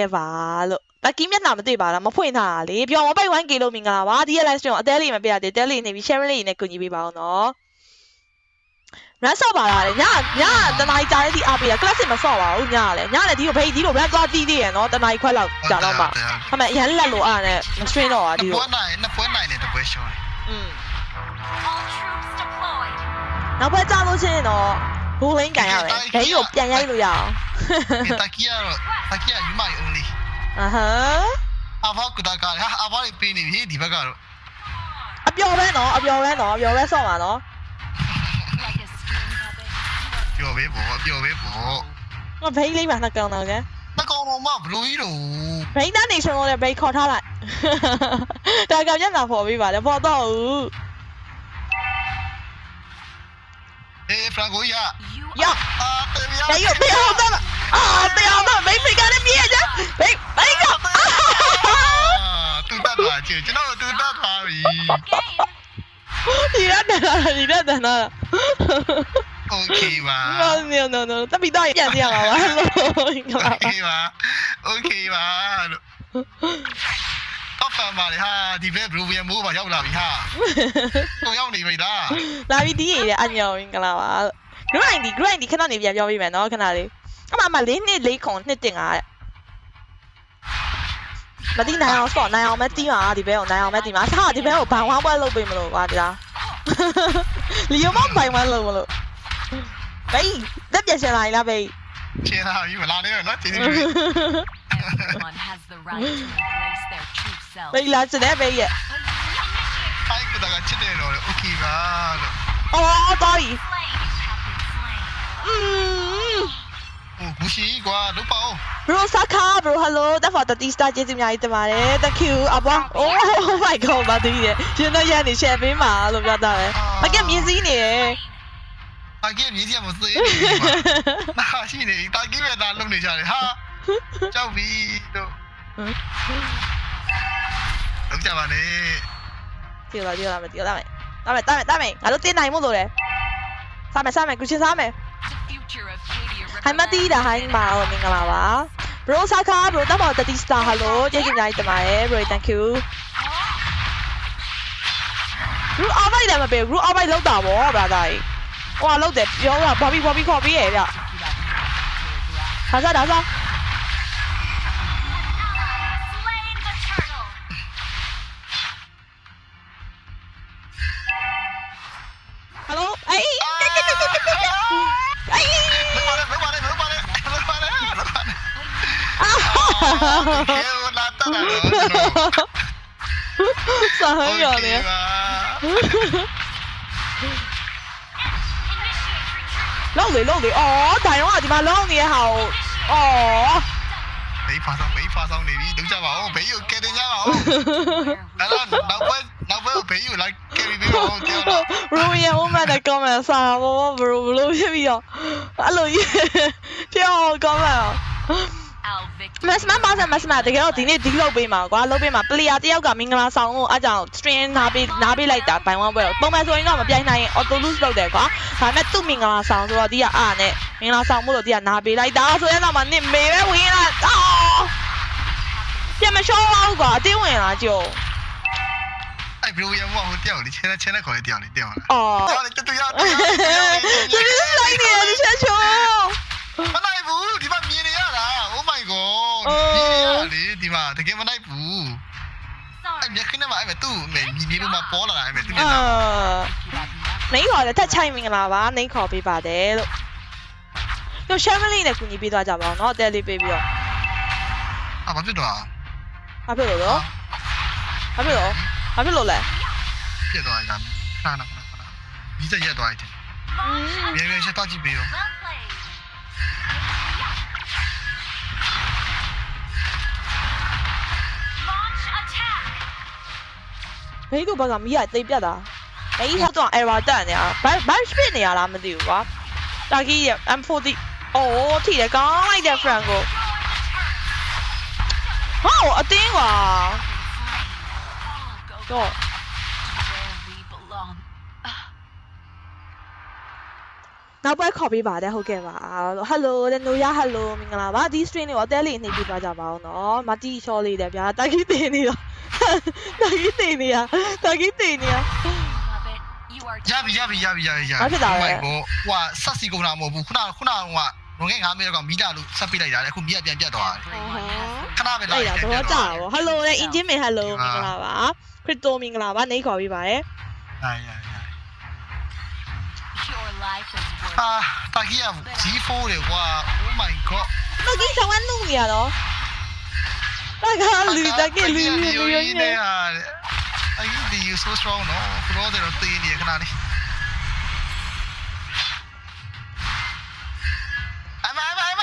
ခဲ့ပါလို့တက်ကီးမျက်နှာမတွေ့ပါလားမဖွင့်ထားတာလေပြောမပိတ် 1k လို့မင်္ဂလာပါဒီရဲ့ live stream ကိုအသေးလေးမပြရသေးတဲလေးနေပြီး share လေးနဲ့ကူညီပေးပါအောင်နော်ရန်ဆော့ပါလားလေညညတနားကြီးကြားတဲ့ဒီအားပေးတာ classic မဆော့ပါဘူးညလေညလေဒီကိုဖိတ်ဒီကို run သွားတီးသေးရနော်တနားကြီးခွက်လောက်ကြာတော့မှအမေအရန်လက်လို့အားနဲ့မ stream တော့ပါဒီဒီကိုပွဲနိုင်နှစ်ပွဲနိုင်တယ်တစ်ပွဲရှုံးတယ်อืม All troops deployed. နောက်ပွဲကြားလို့ချင်းရ င်တော့ goal line ကန်ရမယ်ဘဲကြီးကိုပြန်ရိုက်လို့ရအောင်ဒီတကီကတော့တကီကယူမိုင် only အဟမ်အဘောက်ကတကဟာအဘောလေးပေးနေပြီဒီဘက်ကတော့အပျော်ပဲနော်အပျော်ပဲနော်အပျော်ပဲဆော့ပါနော် Like a string puppet. ပျော်ပေးပေါ့ပျော်ပေးပေါ့ငါဘိန်းလေးပါနှစ်ကောင်တော့ကဲတကောင်တော့မဘလူးကြီးတော့ဘိန်းသားနေရှင်လို့လည်းဘိန်းခေါ်ထားလိုက်တာကောင်ညနာပေါ်ပြီးပါလေပေါ်တော့ဦးအေးဖရန်ကိုရ You ရောက်အာတေးရဘိ Eh, Franco, ya. Ya. Ah, te voy a... Ya, yo, te amo. Ah, te amo. Ven, me gana mierda. Ven, venga. Ah, tú estás mal, che. Yo no, tú estás mal. Tirate nada, tirate nada. Okay, va. No, no, no, no. Está pitado ya, ya, va. Okay, va. Okay, va. ဖန်ပါလေဟာဒီဘက်ဘလူးပြန်မိုးပါရောက်လာပြီဟာတော့ရောက်နေပြီလားလာပြီးဒီရအညောင်ကလာပါ grind ဒီ grind ဒီခဏနေပြန်ပြောပြမယ်နော်ခဏလေးအမအမလေးနှစ်လေးခုံနှစ်တင်တာတဲ့မတိနိုင်အောင်ဆော့နိုင်အောင်မတီးပါဒီဘဲကိုနိုင်အောင်မတီးပါဆာဒီဘဲကိုဘိုင်ဝမ်းပွဲလုပ်ပေးမလို့ကွာဒီလားလီယိုမဘိုင်ဝမ်းလုပ်မလို့ဘေးတက်ပြရှင်လာလားဘေးချင်တာပြီမလာနဲ့နော်ချင်နေပြီ everyone has the right to embrace their true self. ဘေးလာစတဲ့ဘေးရဲ့ ဖိုက်ကတကချစ်တယ်တော့โอเคပါလို့ အော်တော်ပြီ Slain have been slain. อืม ဟိုဂူရှိကွာလုတ်ပါဦး bro saka bro hello that for 30 star ကျေးဇူးအများကြီးတင်ပါတယ် thank you အဘော oh my god ဘာတူရဲ့ရှင်တော့ရနေ share ပေးပါလို့ပြောတာပဲအကမြင်စည်းနေတယ် အကေမြည်စီမသေးဘူးနာရှိနေတာကိပဲဒါလုံနေကြတယ်ဟာ ကြောက်ပြီတို့လောက်ကြပါနဲ့ကြည့်လာကြည့်လာမယ်ကြည့်လာမယ်တာမယ်တာမယ်တာမယ်ငါတို့တင်းနိုင်မို့လို့လေစားမယ်စားမယ်ကုချင်းစားမယ် The future of Katie ဟိုင်မတီးတာဟိုင်းပါတော့မင်္ဂလာပါ bro saka bro တော့ပေါ်30 star hello ကျေးဇူးအများကြီးတင်ပါတယ် bro thank you bro အောက်ဘိုက်လည်းမပေးဘူး bro အောက်ဘိုက်လောက်တာဗော brother ကြီးဟိုကလောက်တယ်ပြောတာဘာဘီဘာဘီခေါ်ပြီးရဲ့ဗျဒါစားဒါစား အာကေလာတာတော့စာဟရောနေပါလောက်လေလောက်လေအော်ဒိုင်ရောကဒီမှာလောက်နေရဟာကိုအော်ဘေးဖာဆောင်ဘေးဖာဆောင်နေပြီလောက်ကြပါဦးဘေးကိုကဲတင်ကြပါဦး Where အဲ့တော့နောက်ပွဲနောက်ပွဲဘေးကိုလိုက်ကဲပြီးပြီးတော့ကြောက်တော့ဘ ရိုရဲ့ woman နဲ့ comment စာဘောဘရိုဘလို့ဖြစ်ပြီးတော့အဲ့လိုပြော comment Our victory. မစမပါစမစမတကယ်တော့ဒီနေ့ဒီလောက်ပေးမှာကွာလောက်ပေးမှာ player တယောက်ကမင်္ဂလာဆောင်ကိုအားကြောင့် stream နားပေးနားပေးလိုက်တာဘိုင်ဝမ်ပွဲတော့ပုံမှန်ဆိုရင်တော့မပြိုင်နိုင်ရင် auto lose လုပ်တယ်ကွာဒါပေမဲ့သူ့မင်္ဂလာဆောင်ဆိုတော့ဒီကအားနဲ့မင်္ဂလာဆောင်မို့လို့ဒီကနားပေးလိုက်တာဆိုရင်တော့မနစ်မေပဲဝင်လာအော်ပြန်မရှောအောင်ကွာအတင်းဝင်လာကြုံအဲ့ဘယ်လိုရမဟိုတယောက်လေချဲချဲနဲ့ခေါ်လေတယောက်လေတယောက်လားအော်တယောက်လေတူတူ ရ ဒီလိုလိုက်နေတယ်ဒီချက်ချိုး မနိုင်ဘူးဒီမှာမြင်နေရတာ Oh my god မြင်နေရလေဒီမှာတကယ်မနိုင်ဘူး Sorry. အဲ့မျက်ခင်းထဲမှာအဲ့မဲ့သူ့မြင်နေလို့မှပေါ်လာတာအဲ့မဲ့သူမျ အာ က်နှာ နေခေါ်တယ်တက်ချိုင်မင်္ဂလာပါနေခေါ်ပေးပါတယ်လို့တို့ share link နဲ့ကူညီပေးသွားကြပါအောင်เนาะအတဲလေးပေးပြီးတော့ အာဘာဖြစ်တော့ ဘာဖြစ်လို့လဲဘာဖြစ်လို့ဘာဖြစ်လို့လဲ ပြက်သွားကြခဏခဏခဏဒီစက်ရက်သွားတယ် Launch မြန်မြန်ချက်တော့ကြည့်ပေးရော ဘိတ်တို့ဘက်ကမီးရတိတ်ပြတ်တာဘိတ်ဟောက်တော့ error တက်နေရဘိုက်ဘိုက်စပစ်နေရလားမသိဘူးကွာတာကီး M40 အိုးထိတယ်ကောင်းလိုက်တဲ့ friend ကို Throw a turret. ဟောအတင်းကွာ Go Go. back to where we belong. နောက်ပွဲခေါ်ပေးပါတယ်ဟုတ်ကဲ့ပါ Hello တဲ့နိုရ Hello မင်္ဂလာပါဒီ stream လေးကိုအသေးလေးနှိပ်ပြသွားကြပါအောင်နော်မတီချောလေးတယ်ဗျာတာကြီးတင်နေတော့ တာကြီးတင်နေရတာကြီးတင်နေရ Puppet, you are ရပြီရပြီရပြီရပြီရဘာဖြစ်တာလဲ ဟိုဟိုဆက်စီကုန်တာမဟုတ်ဘူးခုနခုနကငငယ်9မိနစ်ကမီးလာလို့ဆက်ပိလိုက်တာလေအခုမီးကပြန်ပြတ်သွားတယ် everyone has the ခဏပဲလာအဲ့ဒါတော့ကြာပါ Hello တဲ့ engine မင် Hello မင်္ဂလာပါ crypto မင်္ဂလာပါနှိပ်ခေါ်ပေးပါတယ်ဟာရရ your life is worth ဟာတာကြီးက G4 တွေကွာ Oh my god တော့ကြီးဆောင်ဝန်းနုနေရတော့ တာကလူတကလူလူလူရင်းနေ I think they use so strong no ဘရောတော့တေးနေခဏလေးအမအမအမ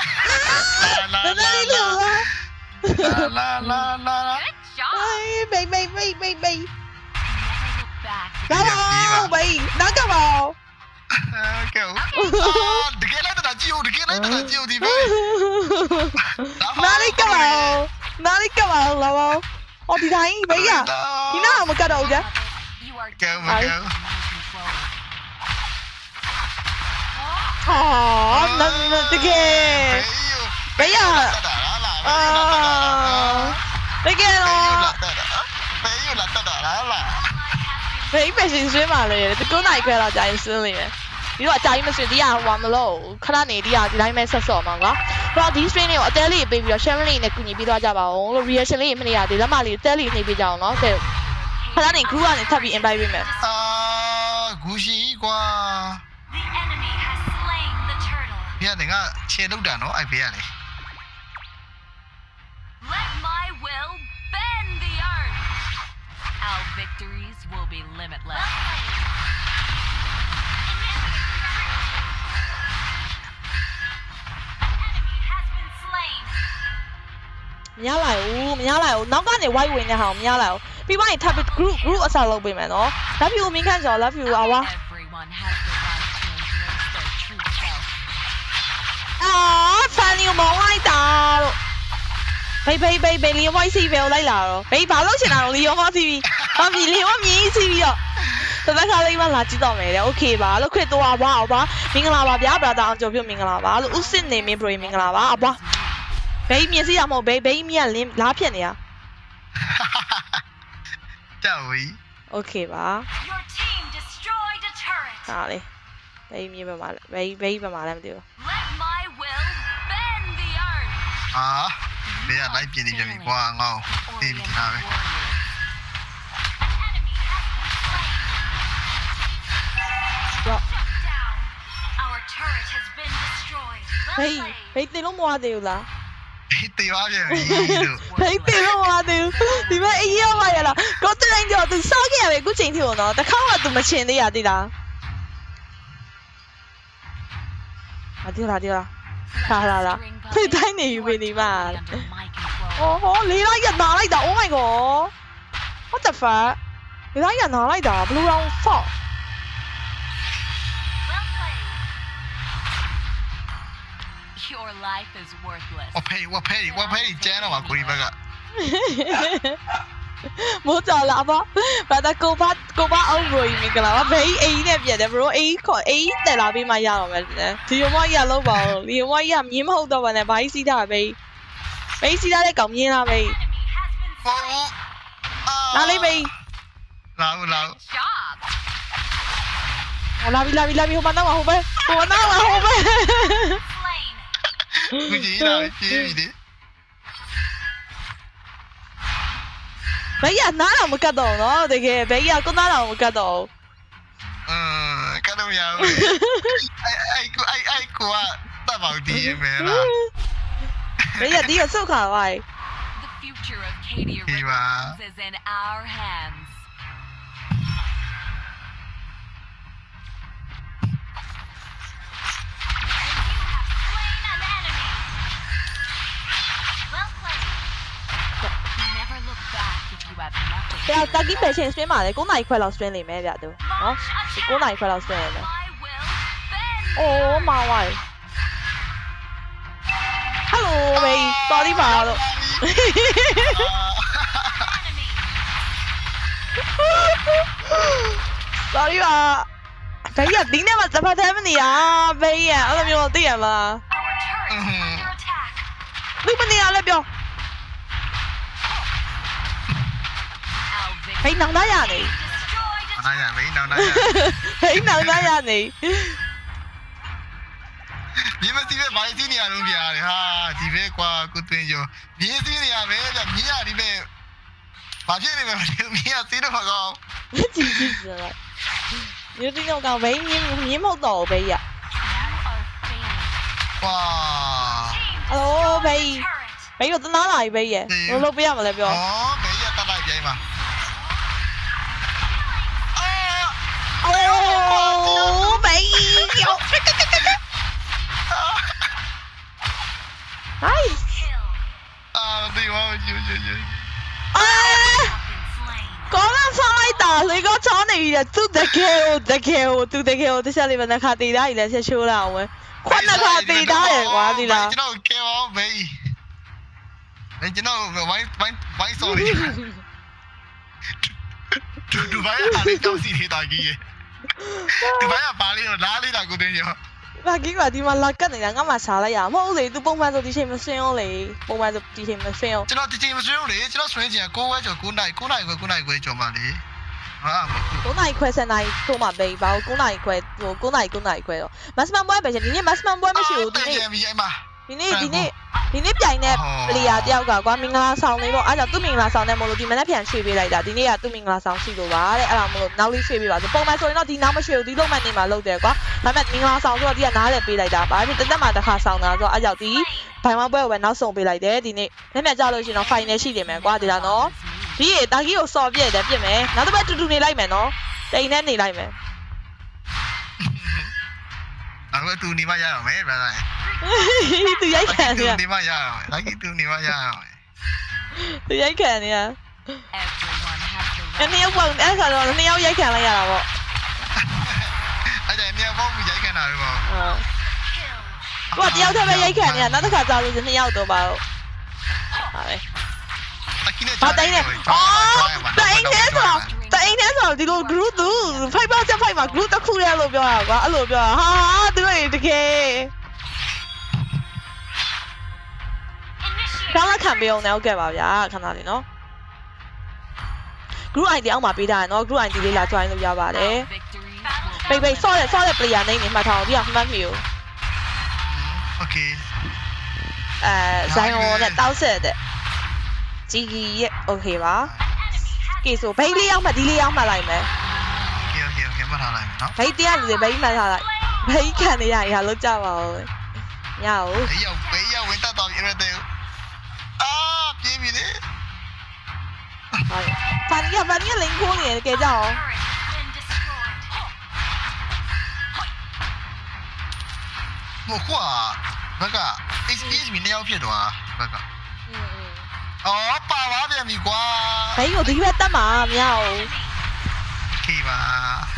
လာတကယ်လို့လာလာလာလာ Good job. အေးဘေးဘေးဘေးဘေးဘေး Never look back. လာပါဘေးနောက်ကပါကဲတကယ်လည်းတကြ ည့်ဦးတကယ်လည်းတကြည့်ဦးဒီဘေးနားလေးကပါနားလေးကပါလာပါအော်ဒီတိုင်းဘေးရဒီနားမကတ်တော့ကြ Puppet, you are ကဲမကဲ in control. ဟာနန်တကယ်ဘေးရအာတက ယ်ဘေးတော့လာတာဘေးလာတာလာလာဘေးပဲရှင်ဆွေးပါလေဒီကုန်းနိုင်ခွဲတော့ကြာရင်ဆွေးလိမ့်မယ်ဒီတော့အကြာကြီးမဆွေးဒီကဟွာမလို့ခဏနေဒီကဒီတိုင်းပဲဆက်စော်မှာကွာဆိုတော့ဒီ stream လေးကိုအသေးလေးပေးပြီးတော့ share လေးနဲ့ကူညီပေးသွားကြပါအောင်လို့ reaction လေးမနေရသေးလက်မလေးအသေးလေးနှိပ်ပေးကြအောင်နော်ကဲခဏနေ group ကနေထပ်ပြီး invite ပေးမယ်အာဂူရှိကွာ The enemy has slain the turtle. ပြရတယ်ငါခြေလောက်တာနော်အဲ့ဘေးရတယ် Let my will bend the earth. Our victories will be limitless. မရလိုက်ဘူးမရလိုက်ဘူးနောက်ကနေ white ဝင်တဲ့ဟာကိုမရလိုက်ဘူးပြီးပိုင်း tap group group အစားလုပ်ပေးမယ်နော်။ love you မင်းခန့်ကျော် love you အဝါအာဖန်နီမောင်းလိုက်တာတော့ဘေးဘေးဘေးဘေးလီယွန်ဝိုက်စီဘယ်ကိုလိုက်လာတော့ဘေးဘာလို့ရှင်တာတော့လီယွန်ဝိုက်စီပြီးဟာမီလီယွန်မြင်းစီပြီးတော့တသက်ခါလေးမှလာကြည့်တော့မယ်တဲ့။ Okay ပါလို့ခွေသွားပါအောင်ပါ။မင်္ဂလာပါဗျာ brother အောင်ကျော်ပြုတ်မင်္ဂလာပါလို့ဥစစ်နေမင်း bro မင်္ဂလာပါအပွား။ ဘိန်းမြင်စီတာမဟုတ်ဘိန်းဘိန်းမြက်လင်းလားဖြစ်နေတာတော်ပြီ Okay ပါ Your team destroyed a turret ဟာလေဘိန်းမြင်ပါမလားဘိန်းဘိန်းပါမလားမသိဘူး Let my will bend the earth ဟာမင်းကလိုက်ပြင်းနေပြန်ပြီကွာငေါ့တင်းနေတာပဲဘေးဘေးတင်လို့မဝသေးဘူးလား တေးပါပြန်ပြီလို့ဖိတ်တယ်လို့မသိဘူးဒီမဲ့အေးရောပါရလားကိုတရင်ကျော်သူစောက်ခဲ့ရပဲအခုချိန်ထိတော့တခါမှသူမချင်သေးရသေးလားအဒီလားဒီလားလာလာလာဖိတ်တိုင်းနေယူပြီဒီမှာ Under my control. အော်ဟောလေးလိုက်ရနာလိုက်တာ Oh my god What the fuck လေးလိုက်ရနာလိုက်တာ Blue round fuck life is worthless. ဝဖေးဝဖေးဝဖေးကျန်းတော့မှာကိုရီဘက်ကမိုးကြော်လာပါဘာသာကိုပါကိုပါအောင်ကိုကြီးမင်္ဂလာပါဘေးအေးနဲ့ပြန်တယ် bro အေးခေါ်အေးတက်လာပြီးမှရတော့မယ်ဒီယမကြီးကလောက်ပါဦးဒီယမကြီးကမြင်းမဟုတ်တော့ပါနဲ့ဘာကြီးစီးတာဘေးဘေးစီးတာတဲ့ကောင်မြင်းလားဘေး Enemy has been ဟော slain. လာလေးဘေးလာဦးလာဦး Job. ဟောလာပြီလာပြီလာပြီဟိုမနောက်ဟိုပဲဟိုမနောက်ဟိုပဲ Slain. ကူကြီးလာပြီပြေးပြီလေဘေးကနားတော့မကတ်တော့နော်တကယ်ဘေးကကိုနားတော့မကတ်တော့အင်းကတော့ရဘူးအဲ့အဲ့ကိုအဲ့အဲ့ကိုကတပ်ပေါဒီမဲလားဘေးကဒီကဆုတ်ခါပါ The future of Katie Viva. Ribbons is in our hands. Back if you have nothing. ပြတာကီပဲချင်းဆွင်းပါလေ9နိုင်ခွဲလောက်ဆွင်းနေမယ်ဗျသူနော် Launch ဒီ attack. 9နိုင်ခွဲလောက်ဆွင်းနေမယ် My will bend. အိုးမာဝိုင်ဟယ်လိုဘေးတော်ဒီပါတော့ Enemy. sorry ပါဘေးကဒီနေ့မှစပတ်သေးမနေရဘေးရအဲ့လိုမျိုးသိရမလား Our turret is under attack. သူမနေရလဲပြော Our ဘေး victory နောင်သားရနေ destroyed a နားရမင်းနောက်နားရဘေးနောင်သားရနေမြင်းမစီပဲဘာစီနေရလုံးပြရတယ်ဟာဒီပဲကွာကိုတွင်ကျော်မြင်းစီနေရပဲဗျမြင်းရဒီပဲဘာဖြစ်နေလဲမသိဘူးမြင်းရစီးတော့မကောင်းကြည့်ကြည့်စလိုက်မျိုးတင်းတော့ကောင်ဘေးမြင်းမြင်းမဟုတ်တော့ဘေးရ now are failing. ကွာဟယ်လိုဘေး Turret. ဘေးတော့တနာလာပြီဘေးရဘယ်လိုပြရမလဲပြော ဩဘယ်ရတတ်လိုက်ပြိုင်မှာအာ အိုးဘေး ယောဟိုင်း Kill. အာမသိပါဘူးယူယူယူအာ Been slain. ကောင်းလာဆောင်လိုက်တာလေကောချောနေပြီသူတကယ်ကိုတကယ်ကိုသူတကယ်ကိုတခြားလေးပဲနှခါတေးသားကြီးလည်းဆက်ရှိုးလာအောင်ပဲခွက်နှခါတေးသားရယ်ကွာဒီလားကျွန် တော်ကဲပါဘေးဘယ်ကျွန်တော်ဝိုင်းဝိုင်းဝိုင်း sorry ဒူဒူဘိုင်းအားလေးတောက်စီနေတာကြီးရေဒူဘိုင်းကပါလေးတော့လားလေးတာကိုတင်ရောဘာကြီးကဒီမှာလာကတ်နေတာငါမှစားလိုက်ရမဟုတ်လေ तू ပုံမှန်ဆိုဒီချိန်မဆွင်းအောင်လေပုံမှန်ဆိုဒီချိန်မဆွင်းအောင်ကျွန်တော်ဒီချိန်မဆွေးဘူးလေကျွန်တော်ဆွေးချင်9ဝဲကျော်9နိုင်9နိုင်ခွဲ9နိုင်ခွဲကျော်ပါလေဟာမဟုတ်9နိုင်ခွဲ7နိုင်ထိုးမှပဲဘာလို့9နိုင်ခွဲဟို9နိုင်9နိုင်ခွဲတော့ maximum ပွဲပဲရှင်ဒီနေ့ maximum ပွဲမရှိဘူးဒီနေ့ပြန်ပြီးအဲ့မှာ ဒီနေ့ဒီနေ့ဒီနေ့ပြိုင်တဲ့ player တယောက်ကကွာမင်္ဂလာဆောင်နေပေါ့အဲ့ဒါသူ့မင်္ဂလာဆောင်နေမလို့ဒီမနေ့ပြန်ရွှေ့ပေးလိုက်တာဒီနေ့ကသူ့မင်္ဂလာဆောင်ရှိလို့ပါတဲ့အဲ့ဒါမလို့နောက်လေးရွှေ့ပေးပါဆိုပုံမှန်ဆိုရင်တော့ဒီနောက်မရွှေ့ဘူးဒီလုံးမှနေမှာလုပ်တယ်ကွာဒါပေမဲ့မင်္ဂလာဆောင်ဆိုတော့ဒီကနားလည်းပေးလိုက်တာပါဖြစ်တစ်သက်မှတစ်ခါဆောင်တာဆိုတော့အဲ့ကြောင့်ဒီဘိုင်မပွဲကိုပဲနောက်ဆုံးပေးလိုက်တယ်ဒီနေ့နေ့မြတ်ကြလို့ရှိရင်တော့ final ရှိနေမယ်ကွာဒီလားနော်ဒီရေတာကြီးကိုစော်ပြည့်တယ်ပြည့်မယ်နောက်တစ်ပတ်တူတူနေလိုက်မယ်နော်တိန်နဲ့နေလိုက်မယ် အခုတူနေမရအောင်မယ် brother သူရိုက်ခံနေရတူနေမရအောင်လိုက်တူနေမရအောင်သူရိုက်ခံနေရ Everyone has the အဲ့ right နှစ်ယောက်ပေါ့အဲ့ခါတော့နှစ်ယောက်ရိုက်ခံလိုက်ရတာပေါ့အဲ့ဒါနေရာပေါင်းပြီးရိုက်ခံတာပဲပေါ့အာကိုကတယောက်တည်းပဲရိုက်ခံနေရနောက်တစ်ခါကြာလို့နှစ်ယောက်တော့ပါတော့ဟာပဲအခင်းနဲ့ဘာတိုင်းလဲအော်တိုင်းနေဆိုတော့တိုင်းနေဆိုတော့ဒီလို group သူ5ပါချက်5 မှာ group တစ်ခုတည်းလို့ပြောတာကွာအဲ့လိုပြောတာဟာသူတို့တကယ်ကောင်းလာခံပေးအောင်လည်းဟုတ်ကဲ့ပါဗျာခဏလေးနော် group ID အောက်မှာပေးထားရနော် group ID လေးလာ join လုပ်ရပါတယ်ပိတ်ပိတ်ဆော့တယ်ဆော့တယ် player name နေမှတ်ထားအောင်ဒီကမှတ်မိဦး Okay အဲဇိုင်ယိုနဲ့တောက်ဆက်တဲ့ဂျီဂီရဲ့ okay ပါ okay ဆိုဘိတ်လေးအောင်မှဒီလေးအောင်မှလိုက်မယ် mat baitian dia baik mat halai baikan ya ya lo jawab nhau bây giờ bây giờ mình ta tạm ra tiêu. À cái gì đấy bắn cái bắn cái lính quân này kìa cháu một quả bác à? vâng ạ. Experience vâng ừ, ừ. mình đeo phiền quá. Bác ạ. Ờ bà quá phiền mình quá thấy giờ tính biết tâm mà nhau kỳ mà.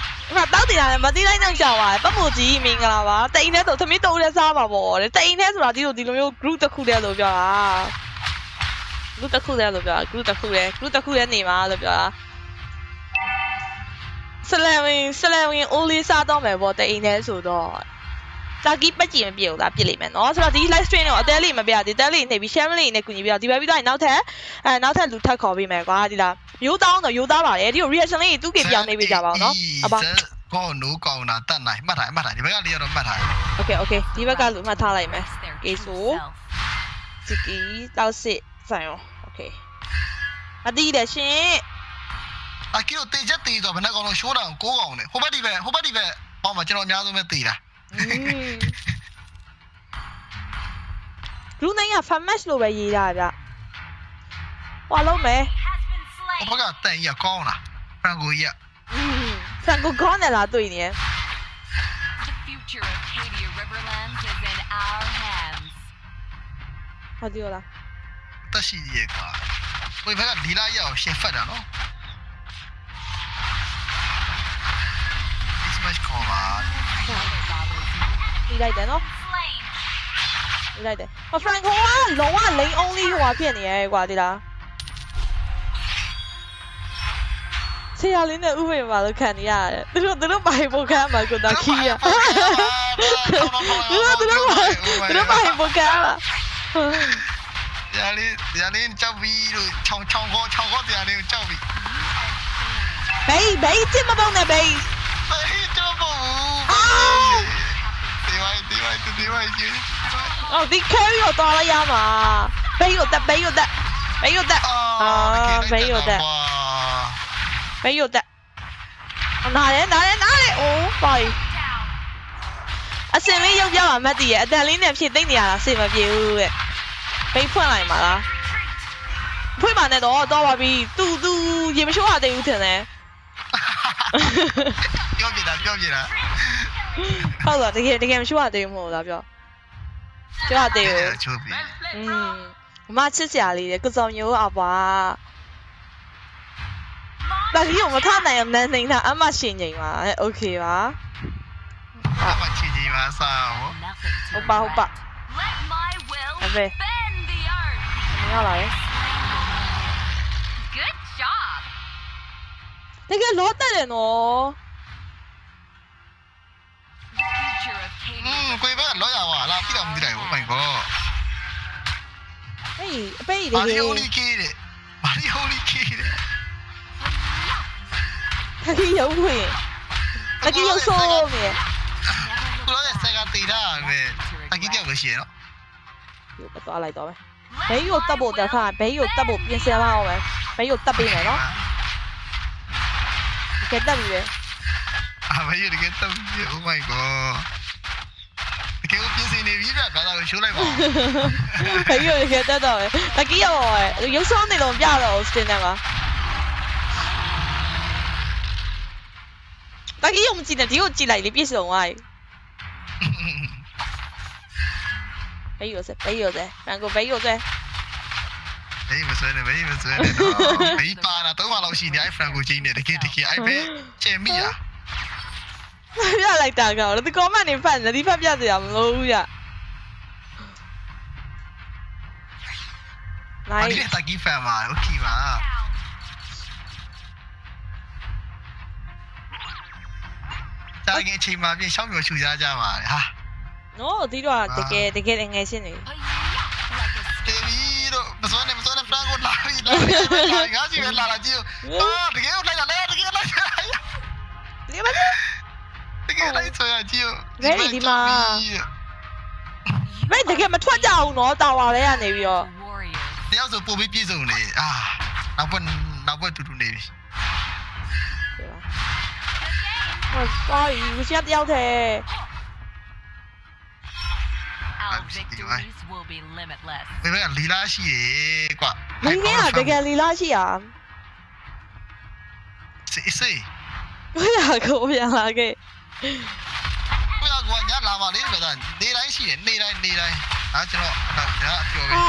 ဒီမှာတောက်တင်တာလည်းမသိလိုက်တော့ကြာပါပဲပတ်မို့ကြီးမင်္ဂလာပါတိန်နဲ့ဆိုသမီးတုံးနဲ့စားပါပေါ့တဲ့တိန်နဲ့ဆိုတာဒီလိုဒီလိုမျိုး group တစ်ခုတည်းလို့ပြောတာ group တစ်ခုတည်းလို့ပြောတာ group တစ်ခုတည်း group တစ်ခုတည်းနေပါလို့ပြောတာဆလဝင်ဆလဝင်အိုးလေးစားတော့မယ်ပေါ့တိန်နဲ့ဆိုတော့ တာကီပတ်ကြည့်မပြေဘူးလားပြစ်လိမ့်မယ်နော်ဆိုတော့ဒီ live stream ကိုအသေးလေးမပြဒီတက်လေးနေပြီး share လေးနဲ့ကူညီပြီးတော့ဒီဘက်ပြီးတော့နောက်ထပ်အဲနောက်ထပ်လူထပ်ခေါ်ပေးမယ်ကွာဒီလားရိုးတောင်းတော့ရိုးသားပါတယ်ဒီကို reaction လေးသူ့ကေပြောင်းနေပေးကြပါအောင်နော်အပါကောနိုးကောင်တာတတ်နိုင်မှတ်ထားမှတ်ထားဒီဘက်ကလေးကတော့မှတ်ထား Okay okay ဒီဘက်ကလူမှတ်ထားလိုက်မယ် Express their Okay, true so- self. ဂျီကီတောက်စစ်ဆိုင်ရော Okay မတိတယ်ရှင်အကီတို့တေချက်တေဆိုဘယ်နှကောင်လုံးရှိုးတာကိုကောင်နဲ့ဟိုဘက်ဒီဘက်ဟိုဘက်ဒီဘက်အော်မှာကျွန်တော်အများဆုံးပဲတေတာ လူနိုင်က fan match လို့ပဲရေးတာဗျဟွာလုံးမယ် Has been ဟိုဘ slain. က်ကတန်ကြီးကောင်းလားဖရန်ကိုကြီးဆန်ကိုကောင်းတယ်လားတွေ့နေရ The future of Cadia Riverlands is in our hands. ဟုတ်တယ်လားတက်ရှိရဲ့ကွာဝေဘက်ကဒီလာရအောင်ရှင်းဖတ်တာနော် This much call ပါပြီးလိုက်တယ်နော် Slain. ပြီးလိုက်တယ်ဟော Franco ကလုံးဝ lane only ဟိုဟာဖြစ်နေရဲကွာဒီလားဆရာလေးနဲ့ဥပ္ပေမှာလို့ခံနေရတယ်သူတို့သူတို့ဘာပိုခံမှာကိုတာခီးရသူတို့သူတို့ဘာသူတို့ဘာပိုခံမှာရလေးရလေးကြောက်ပြီးလို့ချောင်းချောင်းခေါ်ချောင်းခေါ်တရားလေးကိုကြောက်ပြီးဘေးဘေးတင်မပေါနဲ့ဘေးဟေးကြောက်ဖို့ဒီ ဝိုင်းဒီဝိုင်းဒီဝိုင်းကြီးအော်ဒီ carry ကိုတော်လိုက်ရမှာဘေးကိုတက်ဘေးကိုတက်ဘေးကိုတက်ဘေးကိုတက်အနာရဲနာရဲနာရဲအိုးပါရီ Down. အစင်လေးရုပ်ပြမှာမတ်တည်ရဲ့အတန်လေးနဲ့ဖြည့်သိမ့်နေရတာစေမပြေဘူးတဲ့ဘေးဖွင့်လိုက်မှာလားဖွင့်ပါနဲ့တော့တော့ပါပြီသူသူရေမရှိုးရသေးဘူးထင်တယ် ပြောပြတာပြောပြတာ ဟုတ်လားတကယ်တကယ်မရှိုးရသေးဘူးမဟုတ်လားပြောပြောရသေးဘူး ချိုးပြီး อืมမချစ်စရာလေးတဲ့ကစုံမျိုးအပွားဒါကြီးကိုမထနိုင်အောင်နန်းနေတာအမရှင်ငိမ်ပါโอเคပါ အမချီကြီးပါစားဟော Nothing to ဟုတ်ပါဟုတ်ပါ regret. Let my will Okay. bend the earth. မရလာတယ် Good job. တကယ်လောတက်တယ်နော် future of อืม Katie ကိုယ်ဘက်ကလောရဝါလာပြီးတော့မသိတယ် Oh my god ဟေးအပိတ်တဘာကလီယ်ဟိုလီကေးတဲ့ဘာလီဟိုလီကေးတဲ့တကယ်ရုပ်ဝင်တကယ်ရုပ်ဆိုးနေကိုလည်းစက်ကတေးတာပဲတကီးတယောက်ပဲရှိရနော်ဒီကိုသွားလိုက်တော့မယ်ဘေးကိုတက်ဖို့တက်ခါဘေးကိုတက်ဖို့ပြင်ဆင်ပါအောင်မယ်ဘေးကိုတက်ပေးမယ်နော်တကယ်တက်ပြီပဲအာမရတကယ်တော့ Oh my god တကယ်ပြင်းစင်နေပြီဗျဘာသာကိုရှိုးလိုက်ပါဦးဘေးကိုတကယ်တက်တော့မယ်တကယ်ရောရုပ်ဆောင်နေလို့မပြတော့ဘူးစတင်တယ်မှာတကယ်ရုံမကြည့်နဲ့ဒီကိုကြည့်လိုက်လေပြည့်စုံသွားပြီဘေးကို ပါတာတော့မှလောက်ရှိနေအဲ့ဖရန်ကိုချင်းနေတကယ်တကယ်အဲ့ပဲချေမိရ ပြလိုက်တာကောင်ဒီ comment နေဖတ်နေဒီဖတ်ပြစရာမလိုဘူးရ ဘာ နိုင် လဲတကီးဖန်ပါโอเคပါ down. တာငယ်ချိန်မှာပြင်ရှောင်းမျိုးချူကြကြပါလေဟာ နော်ဒီတော့တကယ်တကယ်ငယ်ရှင်းနေ Like a တေဗီတော့မစွမ်းနဲ့မစွမ်းနဲ့ဖရန်ကိုလာပြီလာပြီငါစီပဲလာလာကြည့်အာတကယ်လိုက်ရလဲတကယ်လိုက်ရ ဒီမှာလေ တကယ်လို က်ဆိုရကြည့်မဲတကယ်မထွက်ကြဘူးနော်တာဝါလဲကနေပြီးတော့ warrior. တယောက်ဆိုပို့ပြီးပြေဆုံးနေအာနောက်ဘက်နောက်ဘက်တူတူနေပြီဟောပါရီဝစီတယောက်တည်း Our I'm just kidding, victories will be limitless. ဘယ်ဘက်ကလီလာရှိရေကွာမင်းကတကယ်လီလာရှိရစေးစေးဘယ်ဟာကိုပြန်လာခဲ့ ကိုရကွာညလာပါလေဗျာနေတိုင်းရှိတယ်နေတိုင်းနေတိုင်းအားကျွန်တော်ဒါအပြောပဲအာ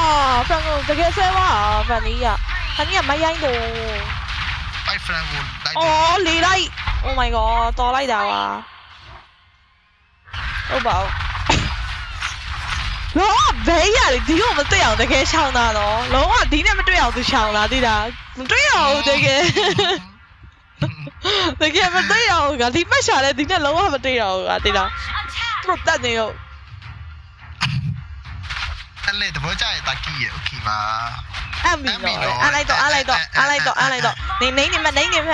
ဖန်ကိုတကယ်ဆဲပါဖန်နီးကဖန်နီးကမရိုင်းတော့ပိုက်ဖရန်ကိုလိုက်တယ်အော်လေလိုက် Oh my god တော်လိုက်တာပါဟုတ်ပါဘူးလောဘေးရတယ်ဒီကိုမတွေ့အောင်တကယ်ရှောင်းတာနော်လုံးဝဒီနဲ့မတွေ့အောင်သူရှောင်းလာသေးတာမတွေ့အောင်တကယ် တကယ်မတွေ့အောင်ကဒီပတ်ရှာလဲဒီနဲ့လုံးဝမတွေ့အောင်ကတိလား Attack! သူတို့တက်နေရော အဲ့လေတဘောကြရတာကီးရโอเคပါ အမ်ဘီနော်အားလိုက်တော့အားလိုက်တော့အားလိုက်တော့အားလိုက်တော့နေနေနေမနေနေမ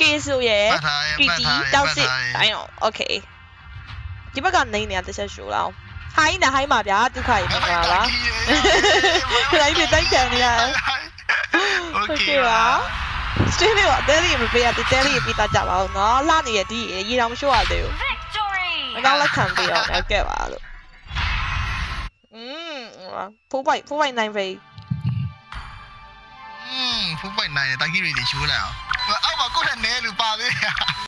ကေဆိုရယ် ပတ်ထားရ ကီ ပတ် တီ ထားရ တောက် ပတ် စစ် ထားရ တိုင်းအောင်โอเคဒီဘက်ကနေနေရတစ်ချက်ရှိုးလောက်ဟိုင်းနေဟိုင်းပါဗျာဒုက္ခကြီးပါလား လိုက်ပြီးတိုက်ခံနေရတယ် โอเคပါ စတင်းလေးကအသေးလေးမပေးရတဲ့တဲလေးပြတာကြပါဦးနော်လှနေရဒီရေတောင်မရှိုးရသေးဘူး Victory! မကောင်းလက်ခံပေးအောင်လည်းကဲပါလို့อืมဖိုးပိုက်ဖိုးပိုက်နိုင်ပဲ อืมဖူးပိုက်နိုင်တာကီးရီတွေရှိုးလိုက်အောင်အောက်မှာကိုယ့်နဲ့နဲလူပါသေးတယ်